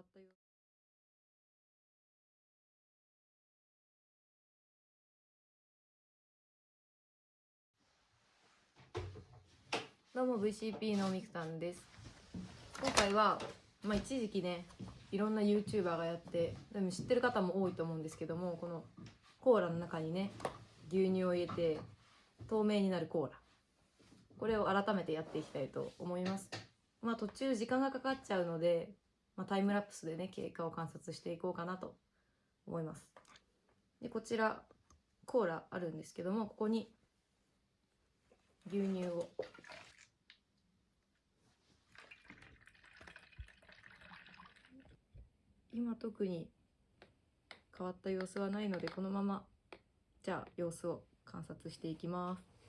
ったよどうも VCP のみくたんです。今回は、まあ、一時期ねいろんな YouTuber がやってでも知ってる方も多いと思うんですけどもこのコーラの中にね牛乳を入れて透明になるコーラ。これを改めてやっていきたいと思います。まあ途中時間がかかっちゃうので、まあ、タイムラプスでね経過を観察していこうかなと思います。でこちらコーラあるんですけどもここに牛乳を。今特に変わった様子はないのでこのままじゃあ様子を観察していきます。